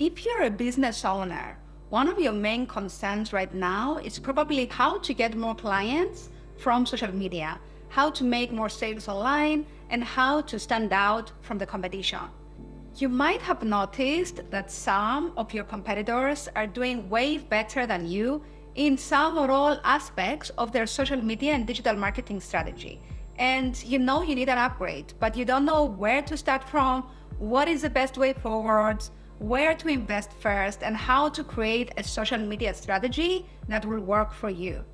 If you're a business owner, one of your main concerns right now is probably how to get more clients from social media, how to make more sales online, and how to stand out from the competition. You might have noticed that some of your competitors are doing way better than you in some or all aspects of their social media and digital marketing strategy. And you know you need an upgrade, but you don't know where to start from, what is the best way forward, where to invest first, and how to create a social media strategy that will work for you.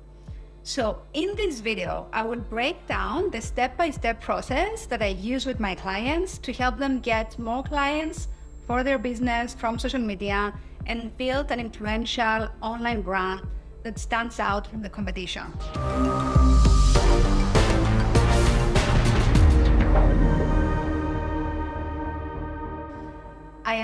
So in this video, I will break down the step-by-step -step process that I use with my clients to help them get more clients for their business from social media and build an influential online brand that stands out from the competition.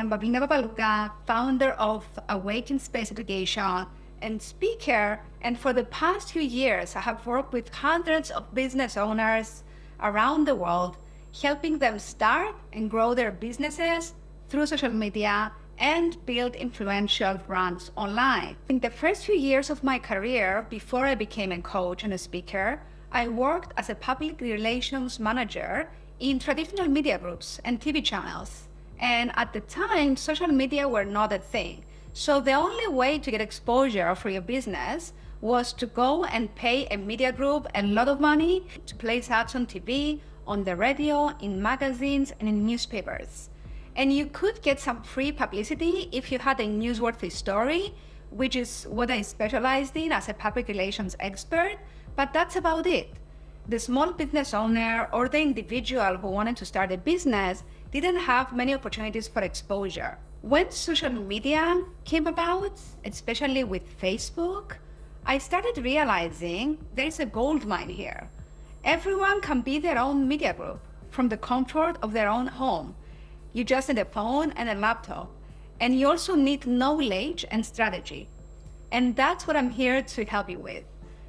Am Pavlina Papalouka, founder of Awaken Space Education and speaker. And for the past few years, I have worked with hundreds of business owners around the world, helping them start and grow their businesses through social media and build influential brands online. In the first few years of my career, before I became a coach and a speaker, I worked as a public relations manager in traditional media groups and TV channels. And at the time, social media were not a thing. So the only way to get exposure for your business was to go and pay a media group a lot of money to place ads on TV, on the radio, in magazines, and in newspapers. And you could get some free publicity if you had a newsworthy story, which is what I specialized in as a public relations expert, but that's about it. The small business owner or the individual who wanted to start a business didn't have many opportunities for exposure. When social media came about, especially with Facebook, I started realizing there's a gold mine here. Everyone can be their own media group from the comfort of their own home. You just need a phone and a laptop. And you also need knowledge and strategy. And that's what I'm here to help you with.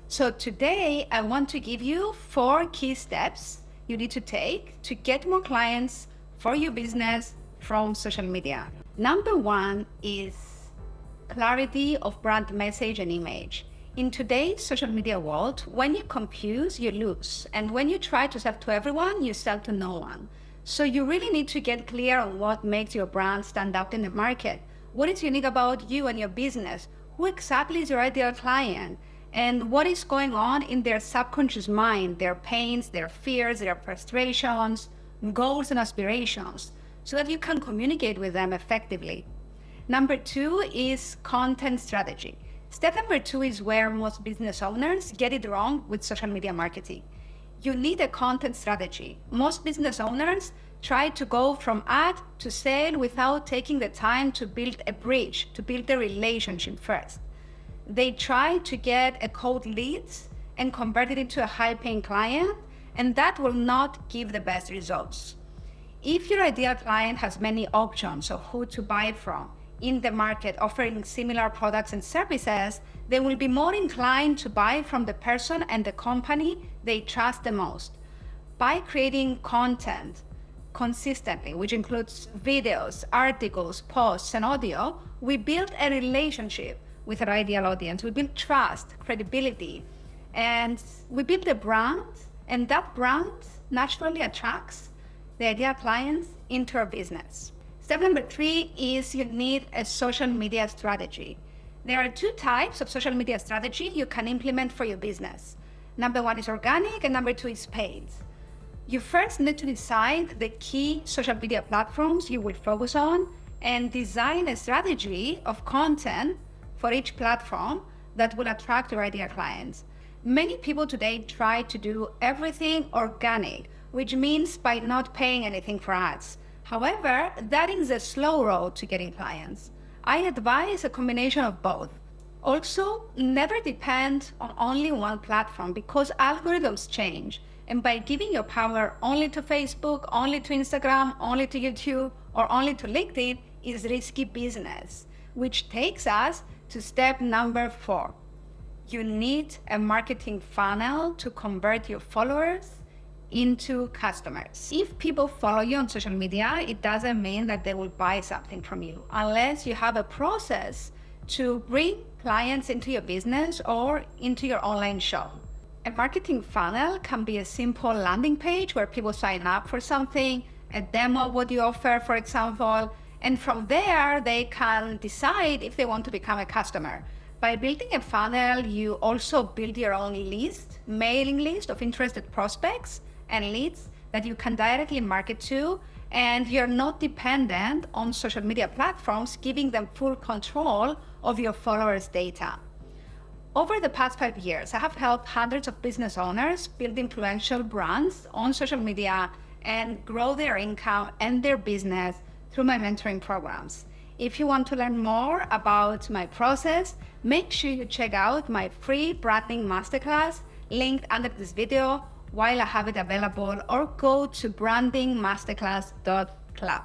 So today, I want to give you four key steps you need to take to get more clients for your business from social media. Number one is clarity of brand message and image. In today's social media world, when you confuse, you lose. And when you try to sell to everyone, you sell to no one. So you really need to get clear on what makes your brand stand out in the market. What is unique about you and your business? Who exactly is your ideal client? And what is going on in their subconscious mind, their pains, their fears, their frustrations, goals and aspirations so that you can communicate with them effectively. Number two is content strategy. Step number two is where most business owners get it wrong with social media marketing. You need a content strategy. Most business owners try to go from ad to sale without taking the time to build a bridge, to build a relationship first. They try to get a cold leads and convert it into a high paying client, and that will not give the best results. If your ideal client has many options of who to buy from in the market offering similar products and services, they will be more inclined to buy from the person and the company they trust the most. By creating content consistently, which includes videos, articles, posts, and audio, we build a relationship with our ideal audience. We build trust, credibility, and we build a brand, and that brand naturally attracts the ideal clients into our business. Step number three is you need a social media strategy. There are two types of social media strategy you can implement for your business. Number one is organic and number two is paid. You first need to decide the key social media platforms you will focus on and design a strategy of content for each platform that will attract your ideal clients. Many people today try to do everything organic, which means by not paying anything for ads. However, that is a slow road to getting clients. I advise a combination of both. Also, never depend on only one platform because algorithms change. And by giving your power only to Facebook, only to Instagram, only to YouTube, or only to LinkedIn is risky business, which takes us to step number four. You need a marketing funnel to convert your followers into customers. If people follow you on social media, it doesn't mean that they will buy something from you unless you have a process to bring clients into your business or into your online shop. A marketing funnel can be a simple landing page where people sign up for something, a demo what you offer, for example, and from there they can decide if they want to become a customer. By building a funnel, you also build your own list, mailing list of interested prospects and leads that you can directly market to, and you're not dependent on social media platforms giving them full control of your followers' data. Over the past five years, I have helped hundreds of business owners build influential brands on social media and grow their income and their business through my mentoring programs. If you want to learn more about my process, make sure you check out my free branding masterclass linked under this video while I have it available or go to brandingmasterclass.club.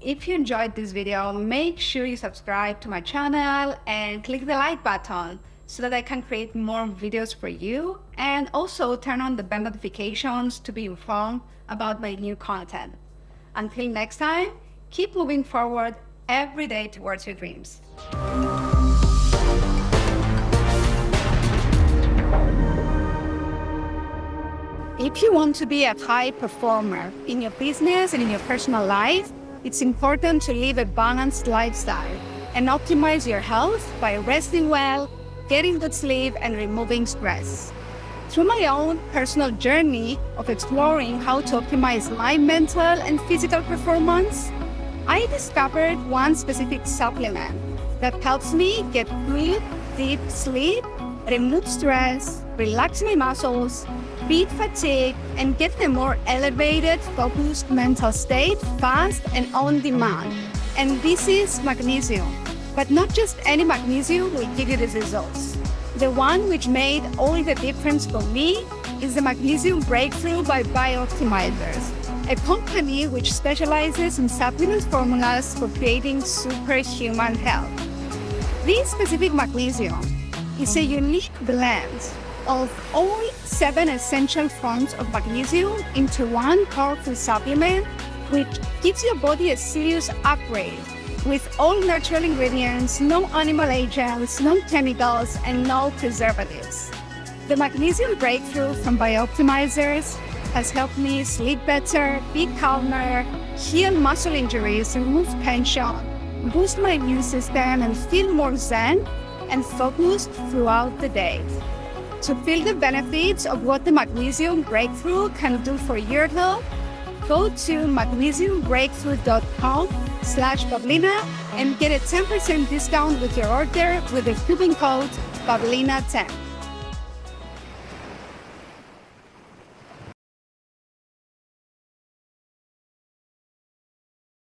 If you enjoyed this video, make sure you subscribe to my channel and click the like button so that I can create more videos for you and also turn on the bell notifications to be informed about my new content. Until next time, keep moving forward every day towards your dreams. If you want to be a high performer in your business and in your personal life, it's important to live a balanced lifestyle and optimize your health by resting well, getting good sleep, and removing stress. Through my own personal journey of exploring how to optimize my mental and physical performance, I discovered one specific supplement that helps me get good, deep sleep, remove stress, relax my muscles, beat fatigue, and get a more elevated, focused mental state fast and on demand. And this is magnesium. But not just any magnesium will give you these results. The one which made all the difference for me is the Magnesium Breakthrough by Bioptimizers, a company which specializes in supplement formulas for creating superhuman health. This specific magnesium is a unique blend of all seven essential forms of magnesium into one powerful supplement, which gives your body a serious upgrade with all natural ingredients, no animal agents, no chemicals, and no preservatives. The magnesium breakthrough from Bioptimizers has helped me sleep better, be calmer, heal muscle injuries, remove tension, boost my immune system, and feel more zen and focused throughout the day. To feel the benefits of what the magnesium breakthrough can do for your health, go to magnesiumbreakthrough.com slash Pavlina and get a 10% discount with your order with the coupon code Pavlina10.